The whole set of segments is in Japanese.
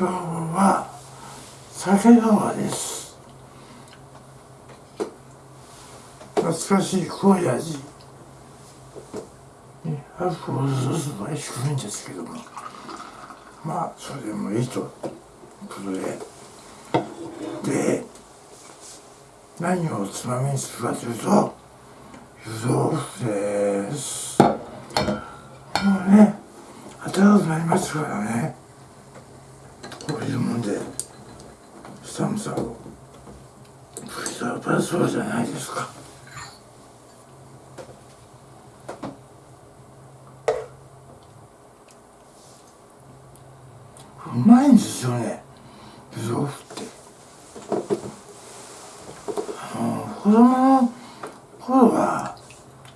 今日は酒川です。懐かしい濃い味アルコール度数は低いんですけども。まあそれでもいいと。ことで。で何をつまみにするかというと湯豆腐ですもうね暖かくなりますからねこういうもんで寒さを吹き飛ばそうじゃないですかうまいんですよね湯豆腐ってあの子供の頃は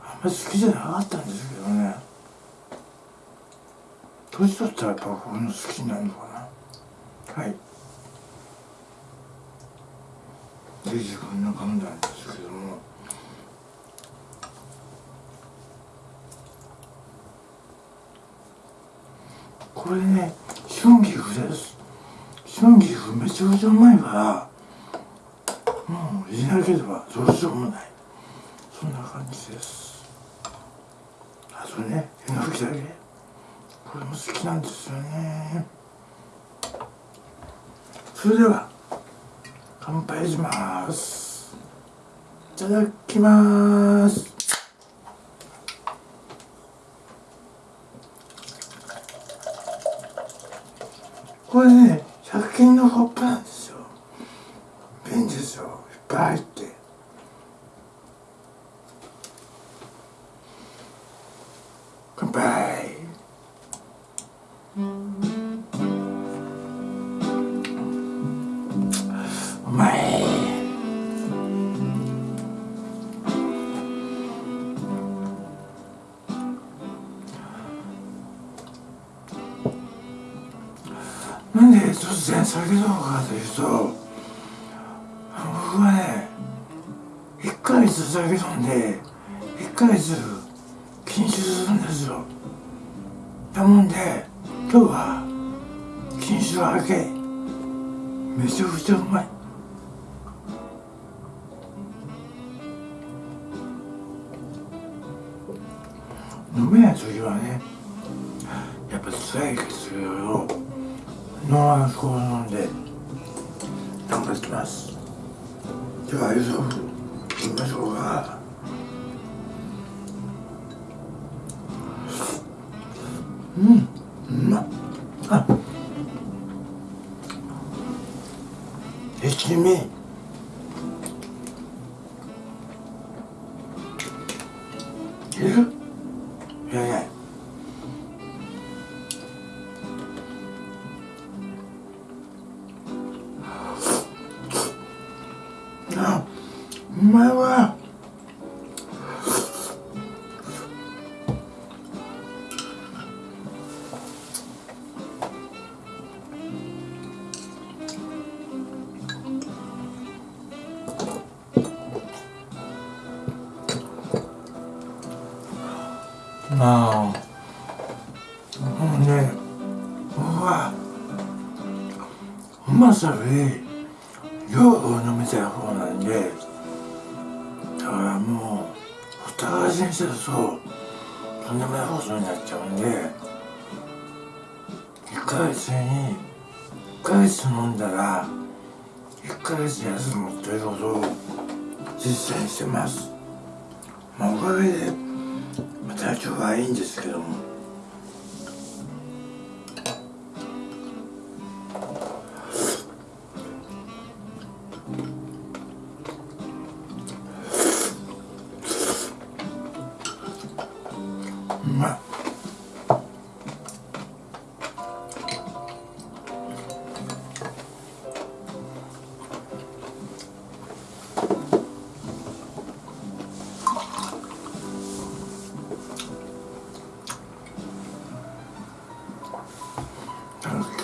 あんまり好きじゃなかったんですけどね年取ったらやっぱこういうの好きになるのかな。はい。で自分の判断ですけども。これね春菊です。春菊めちゃくちゃうまいからもう入れなければどうしようもない。そんな感じです。あとねえのきだけ。これも好きなんですよね。それでは乾杯します。いただきます。これねなんで突然下げたのかという？と僕はね1ヶ月酒飲んで1ヶ月禁酒するんですよ。だもんで今日は禁酒明けめちゃくちゃうまい。さより量を飲みたい方なんでだからもうほったらかしにしてるととんでもないことになっちゃうんで1ヶ月に1ヶ月飲んだら1ヶ月休むということを実践してます。まあおかげでまい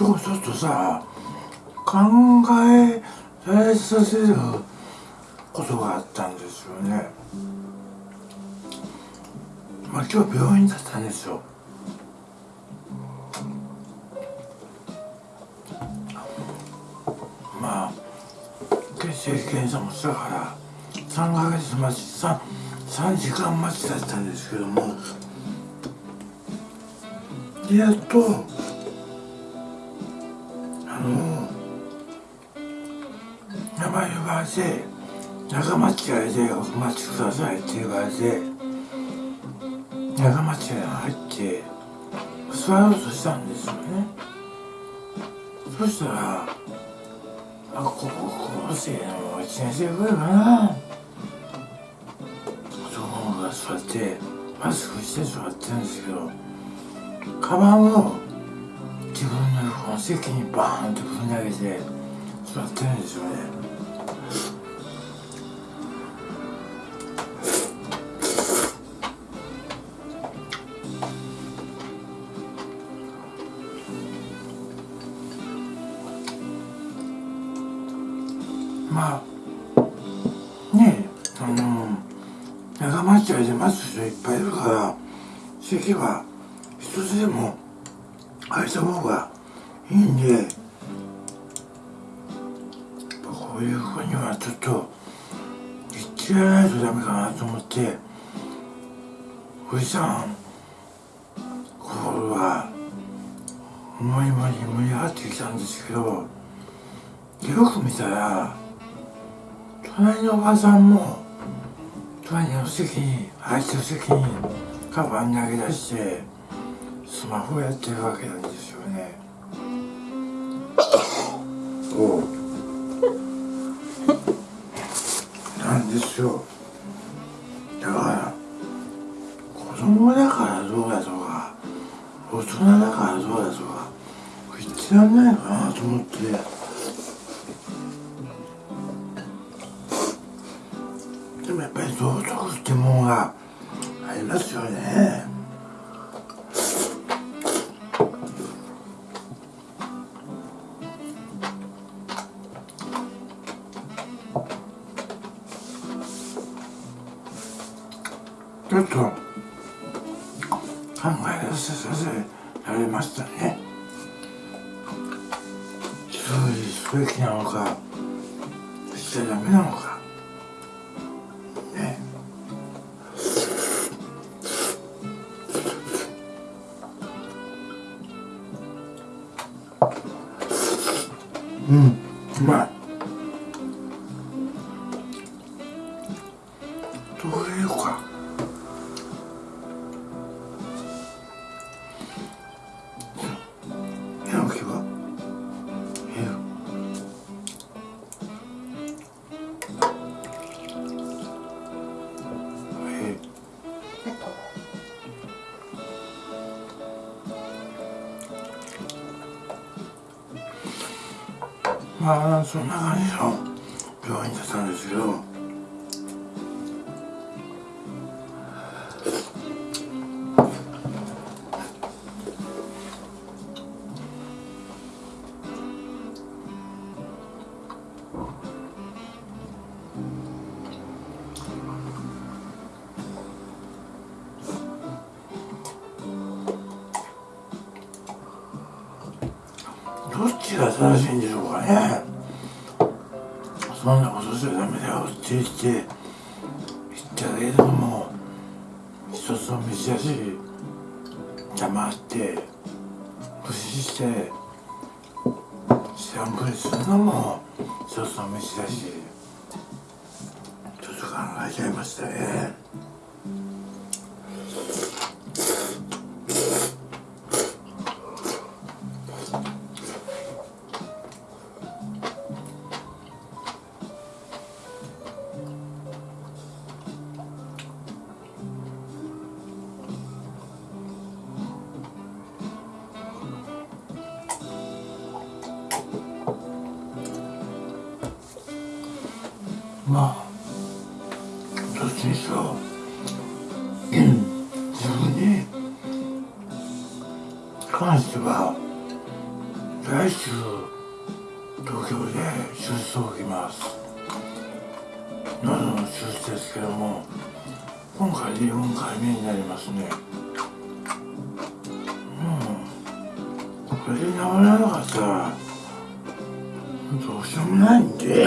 今日ちょっとさ考えさせる今日病院だったんですよ。まあ血液検査もしたから3ヶ月待ち 3, 3時間待ちだったんですけども。やっとあの名前呼ばれて仲間違いでお待ちくださいって言われて仲間違いが入って座ろうとしたんですよね。そしたらあ高校生の1年生ぐらいかな。男の子が座ってマスクして座ってるんですけどカバンを自分のこの席にバーンとぶん投げて座ってるんですよね。いっぱいいるから席は一つでも空いた方がいいんでこういう子にはちょっと言ってやらないとダメかなと思っておじさん心は思いもに盛り上がってきたんですけどよく見たら隣のおばさんも隣の席に空いてる席にカバン投げ出してスマホやってるわけなんですよね。なんですようん。うまい。まそんなことしちゃダメだよって言って言ったけれども一つの道だし黙って無視して知らんぷりするのも一つの道だしちょっと考えちゃいましたね。らなかったらどうしようもないんで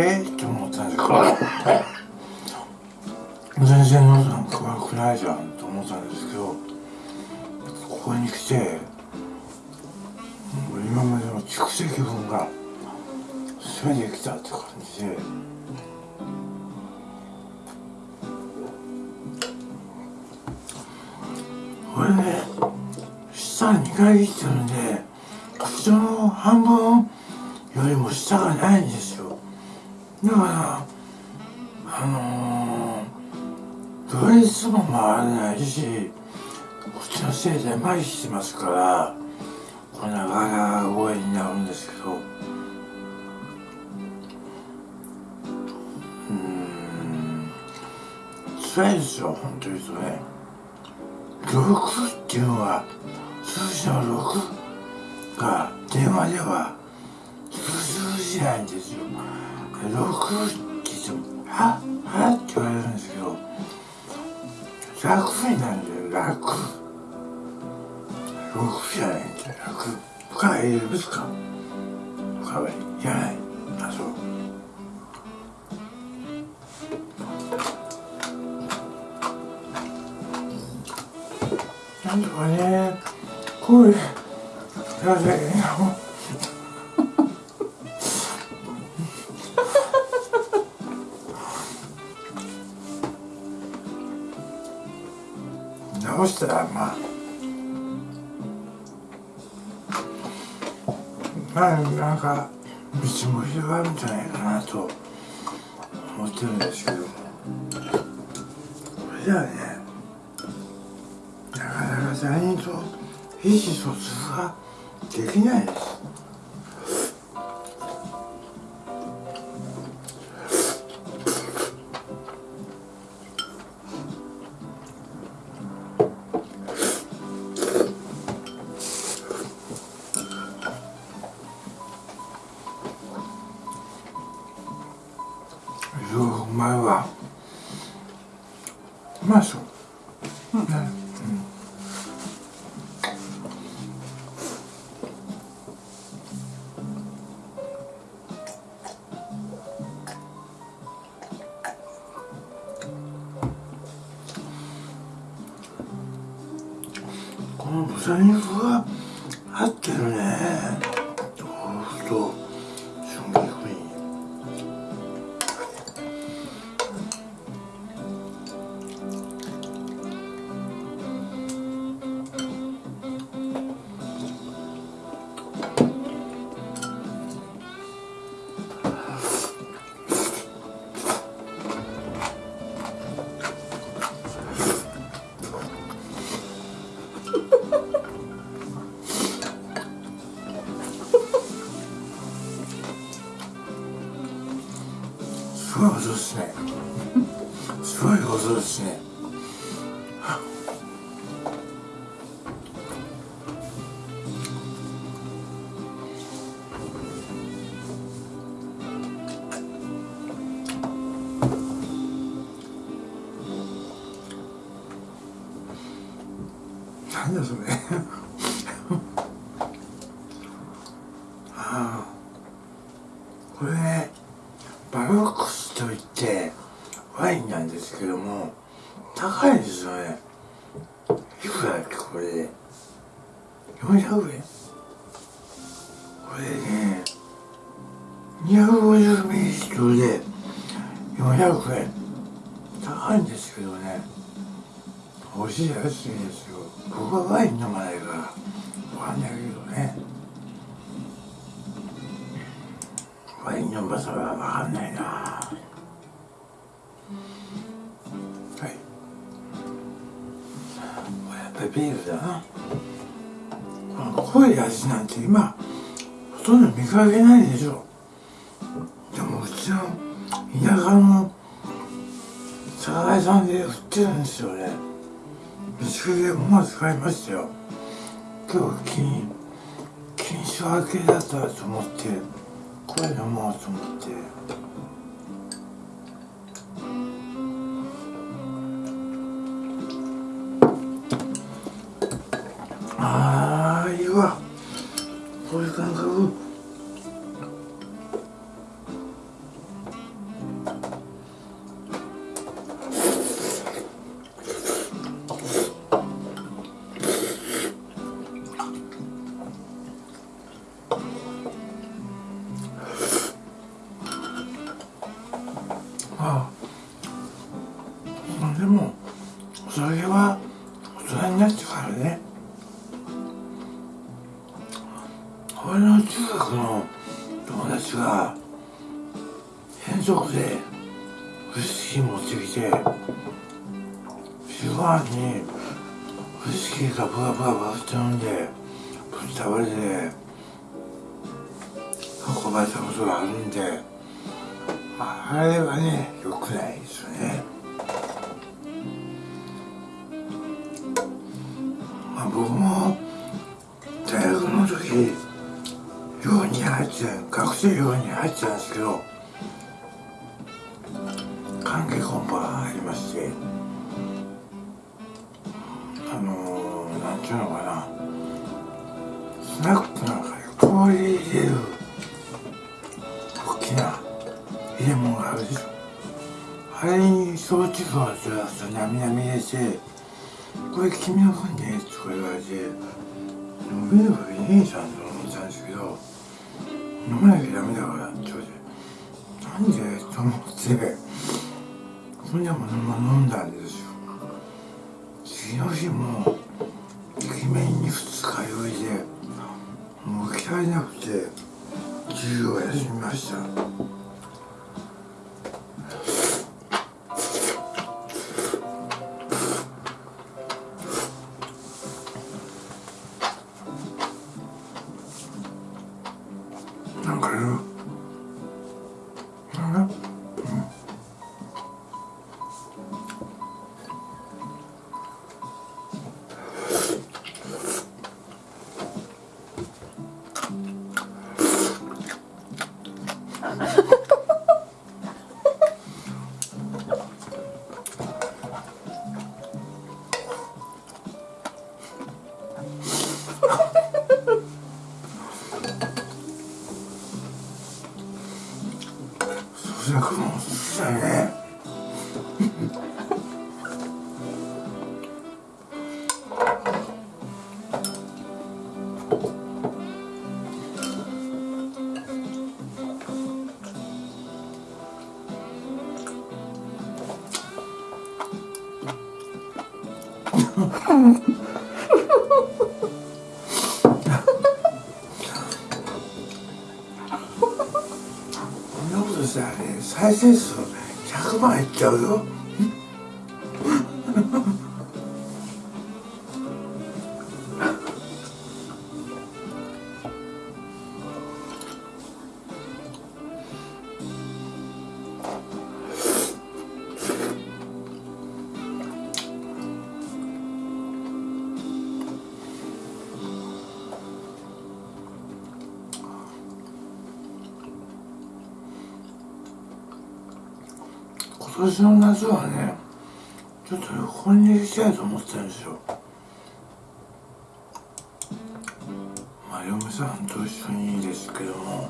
えって思ったんですけど全然喉なんか悪くないじゃんと思ったんですけどここに来て今までの蓄積分が全てきたって感じでこれね下2回切ってるんで口の半分よりも下がないんですよだからあのー、ドレスも回らないしこっちのせいで麻痺してますからこんなガラ声になるんですけど。うん。辛いですよ本当に言うとね6っていうのは数字の6が電話では通じないんですよ6って言っても「ははって言われるんですけど楽になるんだよ楽。6じゃないんだよ楽。深い入れますか？深いいらない。あそう。なんとかねこういうなぜうまいわうまそう、うん。うん。こなんだそれ見かけないでしょ。でもうちの田舎の酒屋さんで売ってるんですよね水でも使いましたよ。今日金金賞明けだったと思ってこれ飲もうと思って。にウイスキーがブワブワブワって飲んでぶっ倒れて運ばれたことがあるんであれはね良くないですよね。まあ僕も大学の時寮に入って学生寮に入ってたんですけどてこれ君の分ねとか言われて飲めるわけねえじゃんと思ったんですけど飲まなきゃダメだからって言われてなんでと思ってそんなもの飲んだんですよ。次の日も駅面に二日酔いでもう起きられなくて授業を休みました。再生数100万いっちゃうよ。年の夏はねちょっと旅行に行きたいと思ってたんですよ。まあ嫁さんと一緒にですけども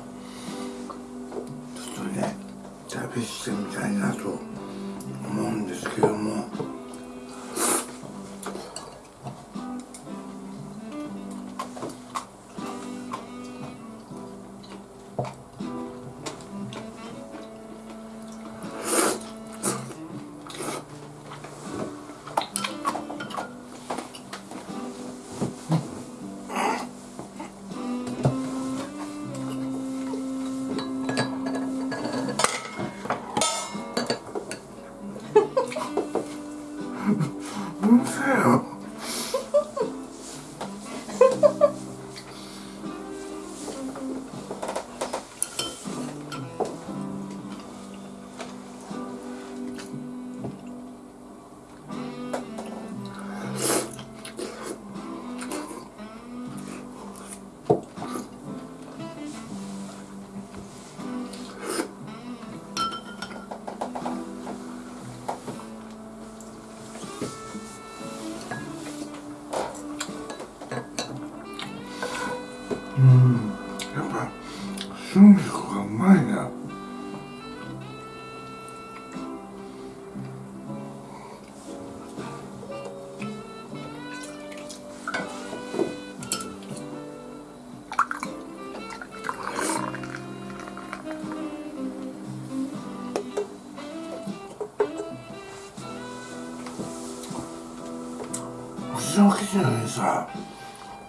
うちの記事にさ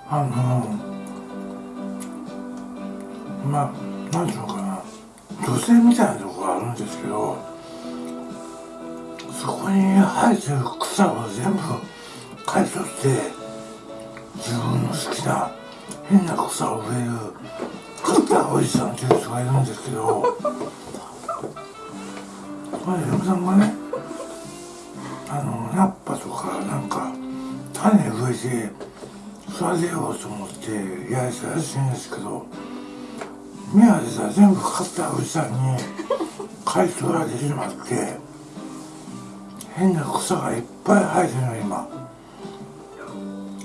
あのまあなんていうのかな女性みたいなとこがあるんですけどそこに生えてる草を全部刈り取って自分の好きな変な草を植えるカッターおじさんっていう人がいるんですけどこれ嫁さんがね種植えて育てようと思ってやりたらしいんですけど宮でさ全部買ったおじさんに買い取られてしまって変な草がいっぱい生えてるの今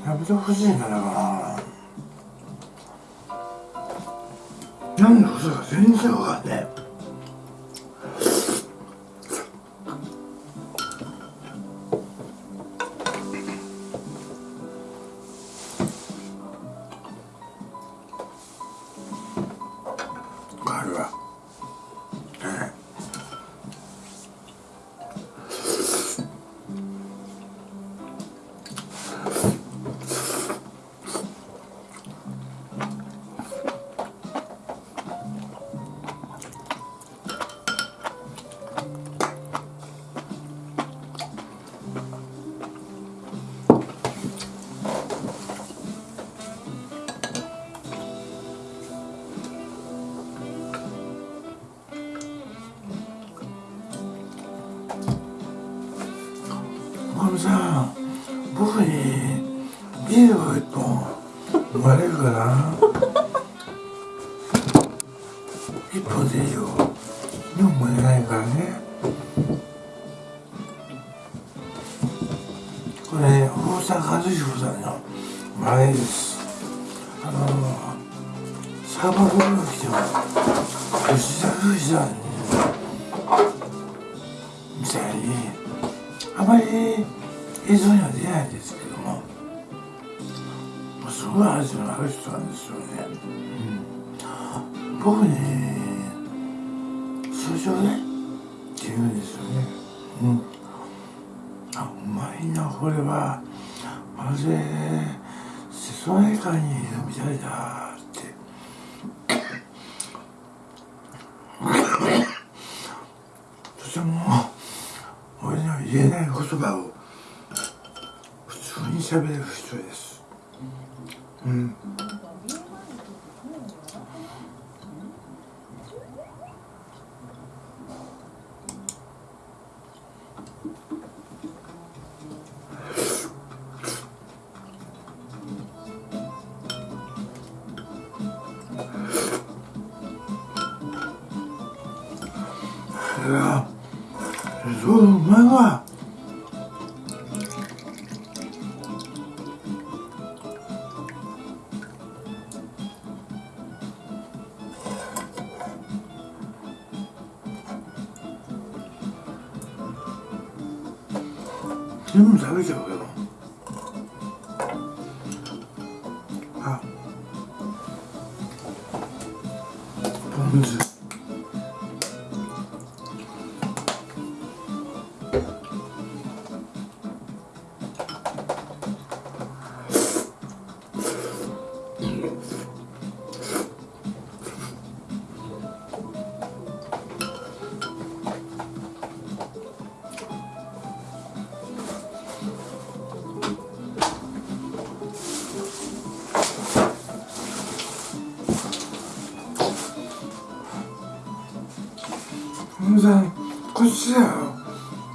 やめてほしいんじゃないかななんで草が全然わかんね。えこれ大阪和彦さんの真似です。あのサーバーボールが来ても吉田富士さんみたいにあまり映像には出ないんですけどもすごい味のある人なんですよね、うん、僕に通常ねこれはまるで瀬戸内海にいるみたいだって。とても俺には言えない言葉を普通に喋れる人です。やそううまいわ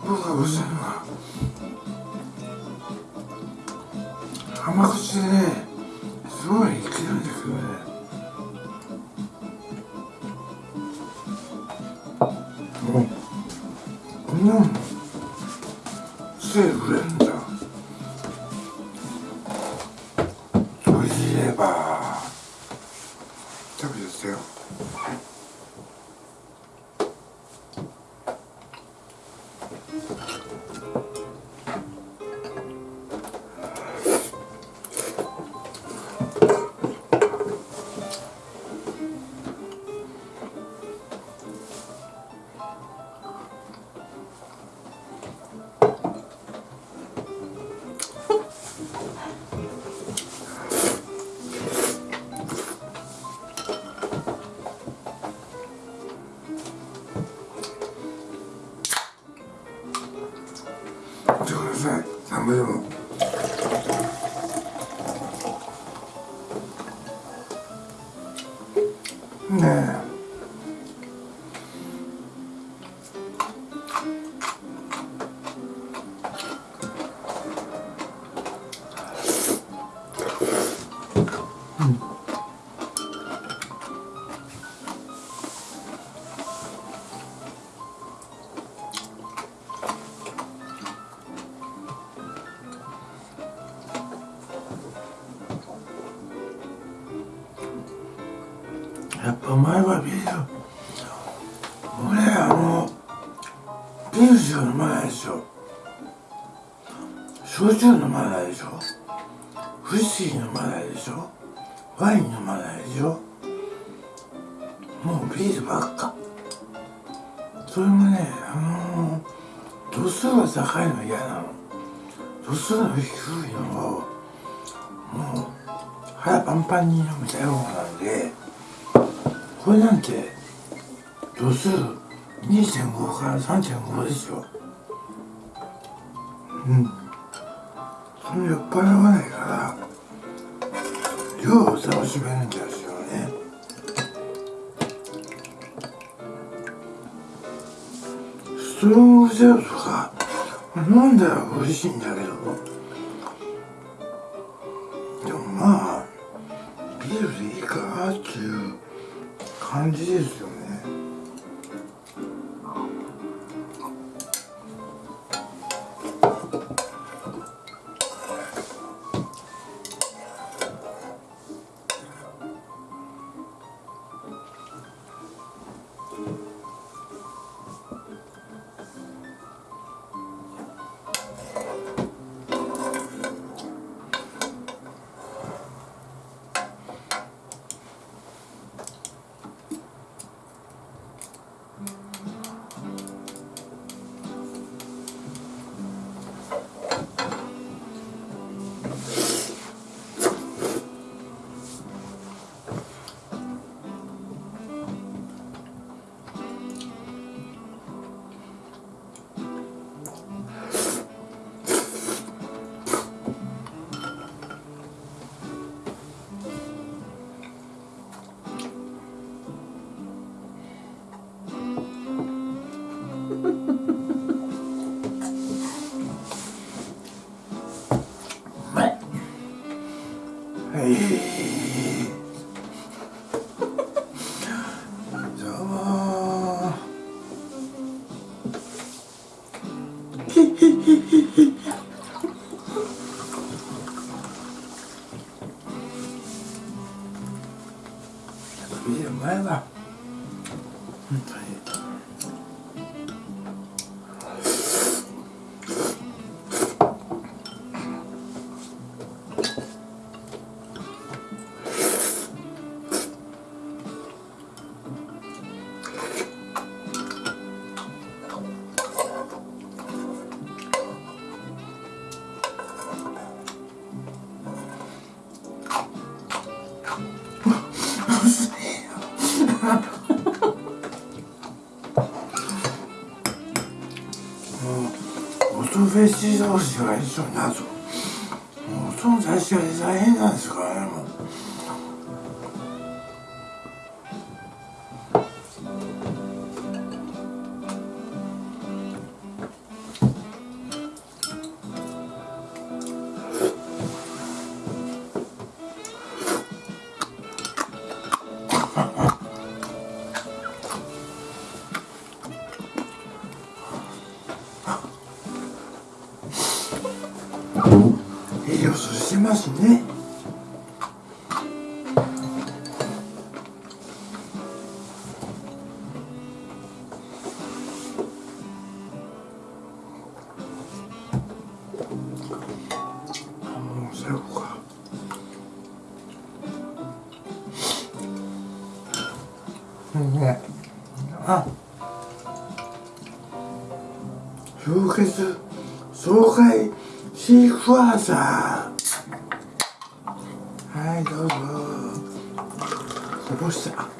甘口でねすごい生きるんですよね。うんなの手でくれん。ね数2.5から3.5ですようんその酔っ払わないから量を楽しめるんですよねストロングゼロとか飲んだら美味しいんだけどでもまあビールでいいかなっていう感じですよね西同士が一緒になるともうその出し合い大変なんですからね氷結爽快シシークワーサーはいどうぞこぼした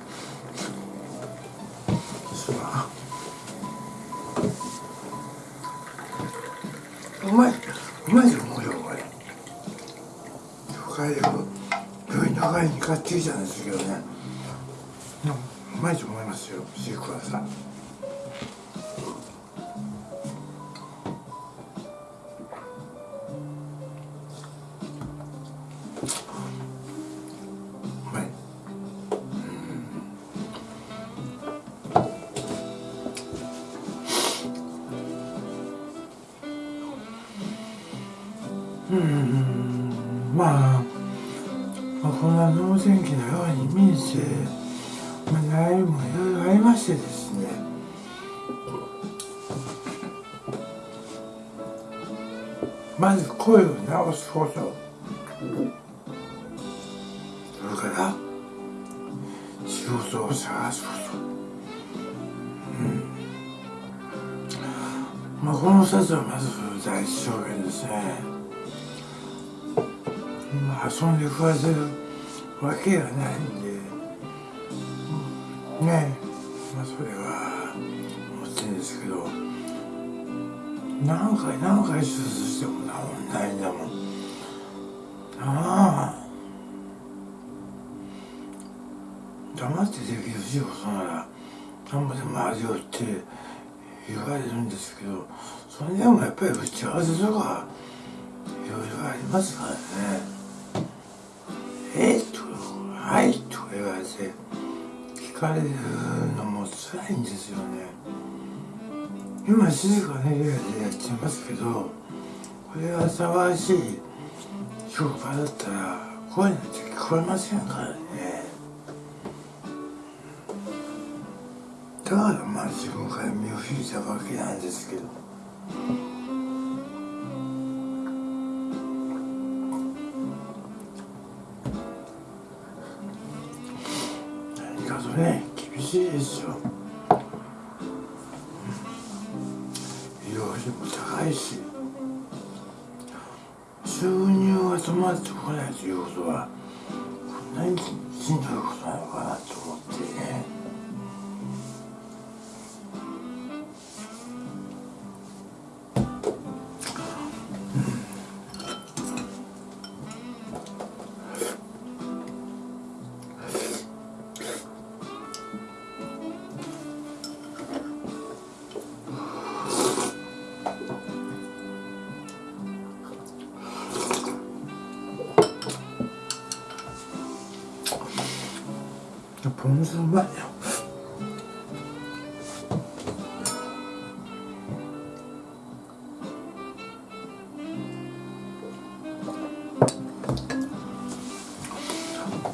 まず声を直すこと。それから仕事を探すこと。うん。まあこの2つはまず第一条件ですね。まあ遊んで食わせるわけがないんで。うんね。え何回何回手術しても治んないんだもん。なあ黙ってできる仕事なら何ぼでも味をって言われるんですけどそれでもやっぱり打ち合わせとかいろいろありますからね「えっ?」と「はい」と言われて聞かれるのも辛いんですよね。今静かな家でやってますけどこれが騒がしい職場だったら声なんて聞こえませんからね。だからまあ自分から身を引いたわけなんですけど。いということはうまい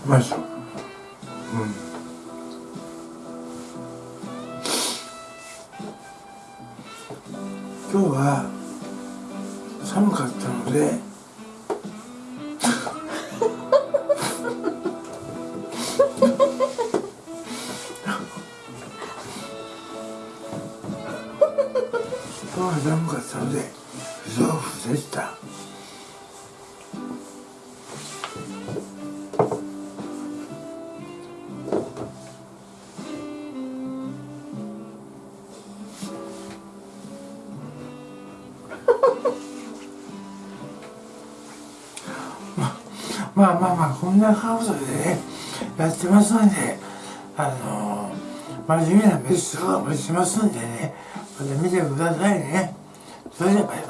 うまいでうん。今日はまあまあまあこんな顔でねやってますんであの真面目な飯とかもしますんでねまた見てくださいね。それではバイバイ。